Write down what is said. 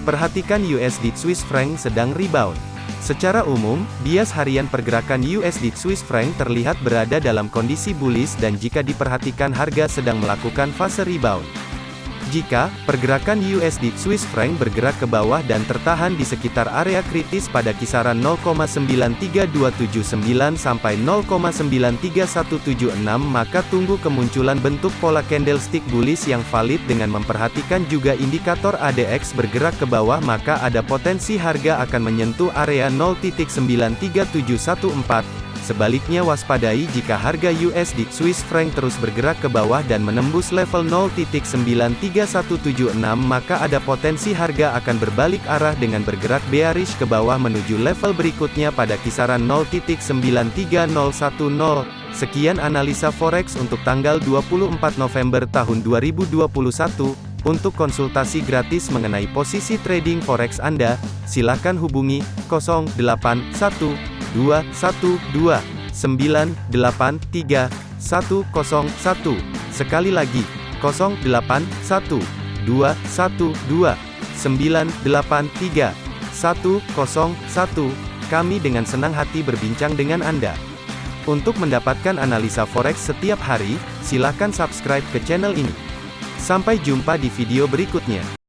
Perhatikan USD Swiss franc sedang rebound. Secara umum, bias harian pergerakan USD Swiss franc terlihat berada dalam kondisi bullish dan jika diperhatikan harga sedang melakukan fase rebound. Jika pergerakan USD Swiss franc bergerak ke bawah dan tertahan di sekitar area kritis pada kisaran 0,93279 sampai 0,93176 maka tunggu kemunculan bentuk pola candlestick bullish yang valid dengan memperhatikan juga indikator ADX bergerak ke bawah maka ada potensi harga akan menyentuh area 0.93714 Sebaliknya waspadai jika harga USD Swiss franc terus bergerak ke bawah dan menembus level 0.93176 maka ada potensi harga akan berbalik arah dengan bergerak bearish ke bawah menuju level berikutnya pada kisaran 0.93010. Sekian analisa forex untuk tanggal 24 November tahun 2021. Untuk konsultasi gratis mengenai posisi trading forex Anda, silakan hubungi 081 212 983 101. Sekali lagi, 081 212 983 101. Kami dengan senang hati berbincang dengan Anda. Untuk mendapatkan analisa forex setiap hari, silakan subscribe ke channel ini. Sampai jumpa di video berikutnya.